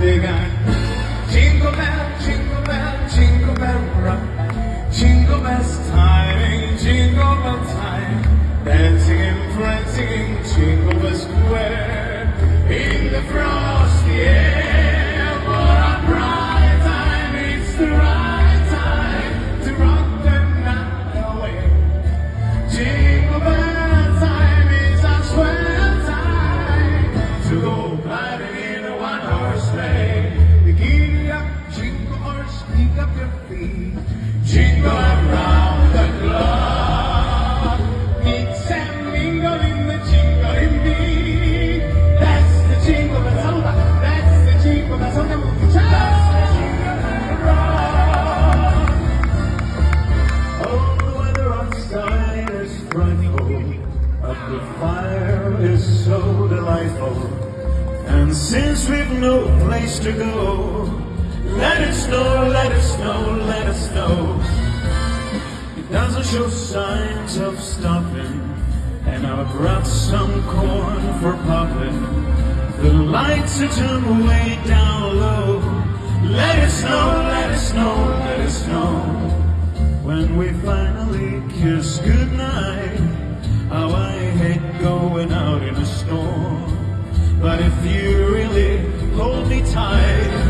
got jingle bell, jingle bell, jingle bell rock. Jingle bells time, jingle bell time. Dancing and prancing in Jingle Bell Square. In the frosty air, jingle around the clock. Mix and mingle in the jingling beat. That's the jingle bell song. That's the jingle. That's the jingle bell rock. Oh, the weather outside is frightful, but the fire is so delightful. And since we've no place to go, let it snow, let it snow, let it snow. It doesn't show signs of stopping, and I've brought some corn for popping. The lights are turned way down low. Let it snow, let it snow, let it snow. When we finally kiss goodnight, how I hate going out in a storm. But if you really hold me tight,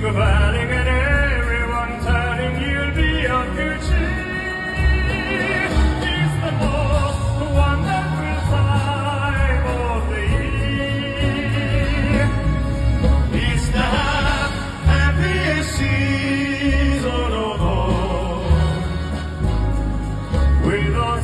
You're Anning and everyone turning, you'll be our future. She's the most wonderful time of the year. It's the happiest season of all. With our